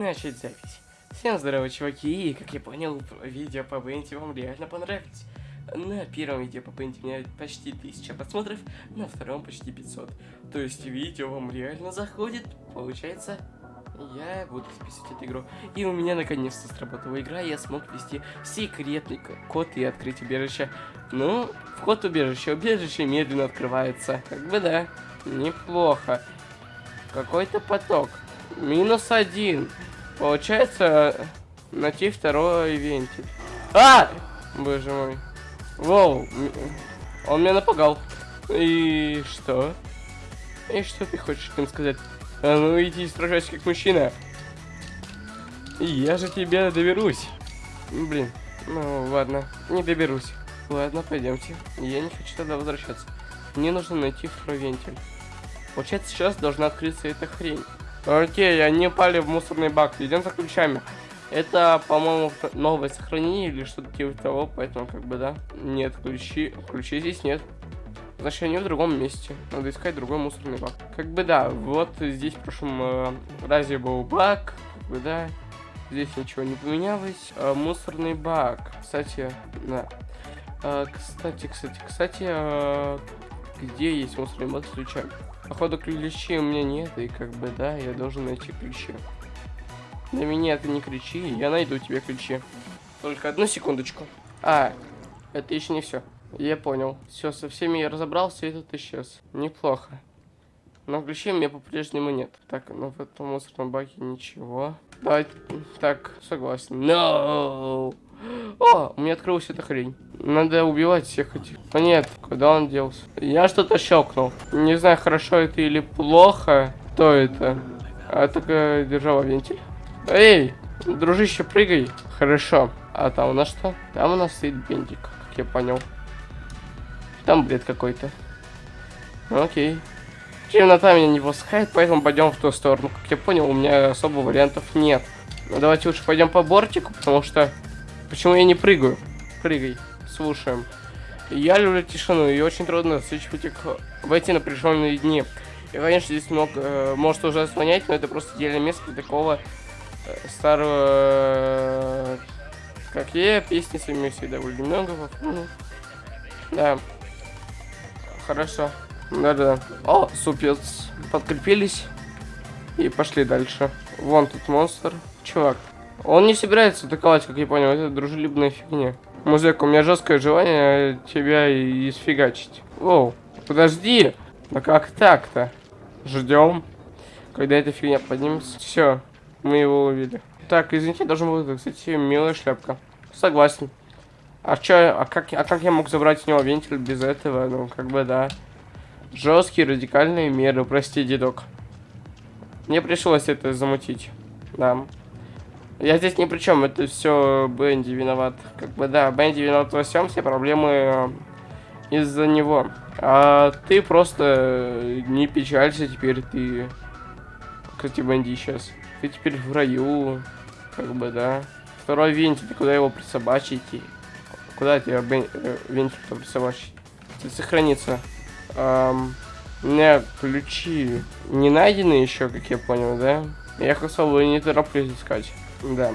Начать запись. Всем здорово, чуваки, и, как я понял, видео по Бенти вам реально понравилось. На первом видео по Бенти у меня почти 1000 просмотров, на втором почти 500. То есть видео вам реально заходит, получается, я буду записывать эту игру. И у меня наконец-то сработала игра, я смог ввести секретный код и открыть убежище. Ну, вход убежища, убежище медленно открывается. Как бы да, неплохо. Какой-то поток. Минус один. Получается, найти второй вентиль. А! Боже мой. Воу. Он меня напугал. И что? И что ты хочешь им сказать? А ну иди сражайся как мужчина. Я же тебе доберусь. Блин. Ну ладно, не доберусь. Ладно, пойдемте. Я не хочу тогда возвращаться. Мне нужно найти второй вентиль. Получается, сейчас должна открыться эта хрень. Окей, они упали в мусорный бак. Идем за ключами. Это, по-моему, новое сохранение или что-то типа того, поэтому как бы да. Нет, ключи. Ключей здесь нет. Значит, они в другом месте. Надо искать другой мусорный бак. Как бы да, вот здесь в прошлом э, разе был бак. Как бы да. Здесь ничего не поменялось. Э, мусорный бак. Кстати, да. Э, кстати, кстати, кстати, э, где есть мусорный бак с? Походу ключей у меня нет, и как бы, да, я должен найти ключи. На меня ты не кричи, я найду тебе ключи. Только одну секундочку. А, это еще не все. Я понял. Все, со всеми я разобрался, и этот исчез. Неплохо. Но ключей у меня по-прежнему нет. Так, ну в этом мусорном баке ничего. Давай, так, согласен. No! О, у меня открылась эта хрень. Надо убивать всех этих. А нет, куда он делся? Я что-то щелкнул. Не знаю, хорошо это или плохо. Кто это? А только держала вентиль. Эй, дружище, прыгай. Хорошо. А там у нас что? Там у нас стоит бентик, как я понял. Там бред какой-то. Окей. Темнота меня не пускает, поэтому пойдем в ту сторону. Как я понял, у меня особо вариантов нет. Ну, давайте лучше пойдем по бортику, потому что Почему я не прыгаю? Прыгай. Слушаем. Я люблю тишину, и очень трудно засвечивать в эти напряженные дни. И, конечно, здесь много, э, может уже звонять, но это просто идеальное место для такого э, старого, э, как я, песни с ними всегда довольно много. Ну, да. Хорошо. Да-да. О, супец. Подкрепились. И пошли дальше. Вон тут монстр. Чувак, он не собирается атаковать, как я понял. Это дружелюбная фигня. Музыка, у меня жесткое желание тебя исфигачить. Оу, подожди. Да как так-то? Ждем. Когда эта фигня поднимется. Все, мы его увидели. Так, извините, должен был, кстати, милая шляпка. Согласен. А чё, а как, а как я мог забрать у него вентиль без этого? Ну, как бы, да. Жесткие радикальные меры, прости, дедок. Мне пришлось это замутить. Да. Я здесь ни при чем, это все Бенди виноват. Как бы да, Бенди виноват во всем, все проблемы э, из-за него. А ты просто не печалься, теперь ты... Кстати, Бенди сейчас. Ты теперь в раю, как бы, да. Второй вентиль, куда его присобачить? Куда тебя Бен... Э, вентиль-то присобачить? Сохранится. Эм... У меня ключи не найдены еще, как я понял, да? Я особо не тороплюсь искать. Да.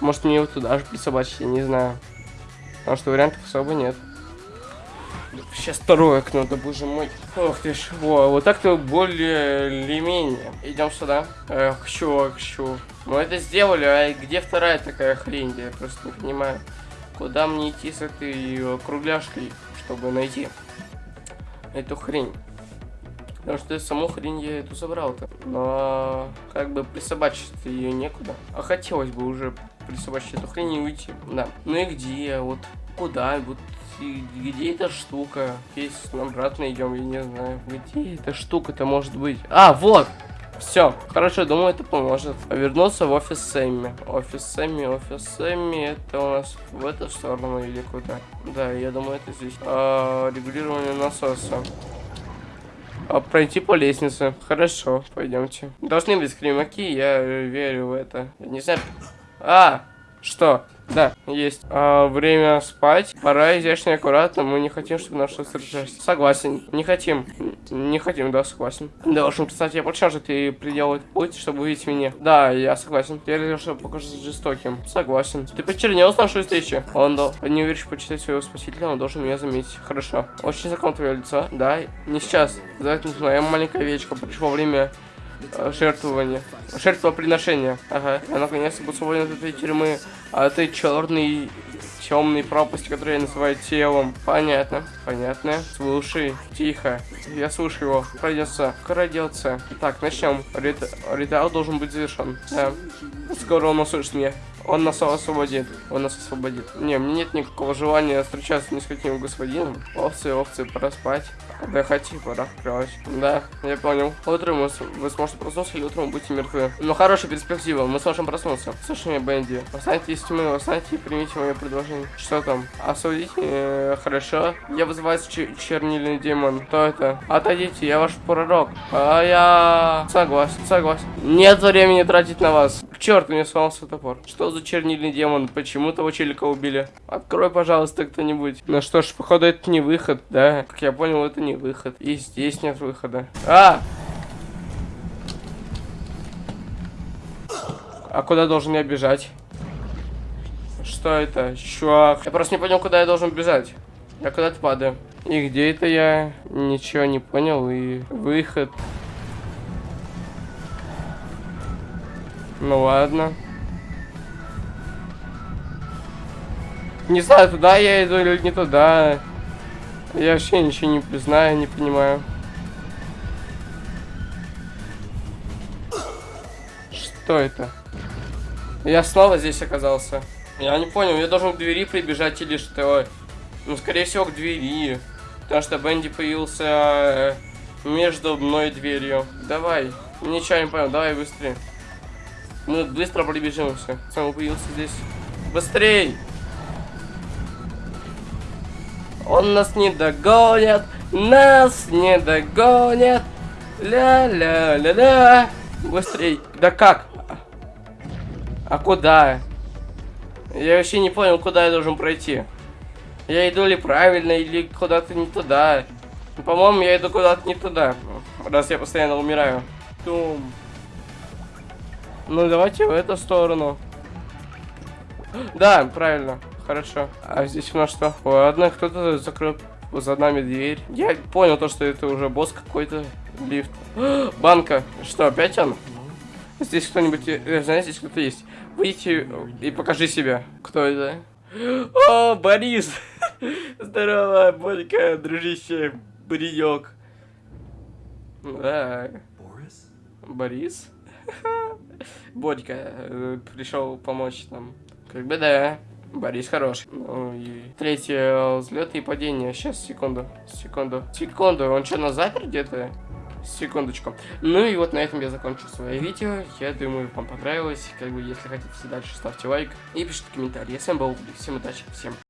Может мне его туда же присобачить, я не знаю. Потому что вариантов особо нет. Сейчас второе окно, да боже мой. Ох ты ж, во, вот так-то более или менее. Идем сюда. Эх, чувак, чу. Мы это сделали, а где вторая такая хрень? Я просто не понимаю. Куда мне идти с этой кругляшкой, чтобы найти эту хрень? Потому что саму хрень я эту забрал-то. Но как бы присобачить ее некуда. А хотелось бы уже присобачить эту хрень и уйти. Да. Ну и где? Вот куда? Вот где эта штука? Если обратно идем, я не знаю. Где эта штука-то может быть? А, вот! Все, хорошо, думаю, это поможет. Вернуться в офис Сэмми. Офис Сэмми, офис Сэмми, это у нас в эту сторону или куда? Да, я думаю, это здесь. А, регулирование насоса. А, пройти по лестнице. Хорошо, пойдемте. Должны быть скримаки, я верю в это. не знаю. А, что? Да, есть. А, время спать. Пора изящно и аккуратно. Мы не хотим, чтобы наша сражались. Согласен. Не хотим. Не хотим, да, согласен. Должен, кстати, я почему же ты приделал путь, чтобы увидеть меня? Да, я согласен. Я решил, что покажется жестоким. Согласен. Ты почернел с нашей встречи? Он дал. Не уверен, почитать своего спасителя, он должен меня заметить. Хорошо. Очень знаком твое лицо. Да, не сейчас. Это моя маленькая овечка. Пришло время э, жертвования. Жертвоприношения. Ага. Я наконец-то был свободен от этой тюрьмы. А ты черный темной пропасти, которую я называю телом. Понятно, понятно. Слушай, тихо. Я слушаю его. Пройдется, крадется. Так, начнем. Рит... Ритуал должен быть завершен. Да. Скоро он услышит меня. Он нас освободит. Он нас освободит. Не, мне нет никакого желания встречаться ни с каким господином. Овцы, овцы, пора спать. Отдыхать и пора кровать. Да, я понял. Утром вы, вы сможете проснуться или утром будете мертвы. Ну, хорошая перспектива. Мы сможем проснуться. Слушай меня, Бенди. Восстаньте из тьмы, восстаньте и примите мое предложение. Что там? Осудите? Э, хорошо. Я вызываю чернильный демон. Кто это? Отойдите, я ваш пророк. А я... Согласен, согласен. Нет времени тратить на вас. К черту, мне сломался топор. Что за чернильный демон? Почему того челика убили? Открой, пожалуйста, кто-нибудь. Ну что ж, походу, это не выход, да? Как я понял, это не выход. И здесь нет выхода. А! А куда должен я бежать? Что это? Чувак. Я просто не понял, куда я должен бежать. Я куда-то падаю. И где это я? Ничего не понял. И выход. Ну ладно. Не знаю, туда я иду или не туда. Я вообще ничего не знаю, не понимаю. Что это? Я снова здесь оказался. Я не понял, я должен к двери прибежать или что? Ну, скорее всего, к двери. Потому что Бенди появился э, между мной и дверью. Давай. Ничего не понял, давай быстрее. Мы быстро прибежимся. Сам появился здесь. Быстрей! Он нас не догонит, нас не догонит. Ля-ля-ля-ля. Быстрей. Да как? А куда? Я вообще не понял, куда я должен пройти. Я иду ли правильно, или куда-то не туда. По-моему, я иду куда-то не туда. Раз я постоянно умираю. Тум. Ну, давайте в эту сторону. Да, правильно. Хорошо. А здесь у нас что? Ладно, кто-то закрыл за нами дверь. Я понял то, что это уже босс какой-то. Лифт. Банка. Что, опять он? Здесь кто-нибудь... Э, знаете, здесь кто-то есть. Выйти и покажи себя. Кто это? О, Борис! Здорово, Борька, дружище, Борьек. Да. Борис? Борис? Борька э, пришел помочь нам. Как бы да. Борис хороший. Ну и третье взлет и падение. Сейчас, секунду, секунду, секунду. Он что, на запер где-то? Секундочку. Ну и вот на этом я закончу свое видео. Я думаю, вам понравилось. Как бы, если хотите дальше, ставьте лайк и пишите комментарии. Я с вами был Всем удачи, всем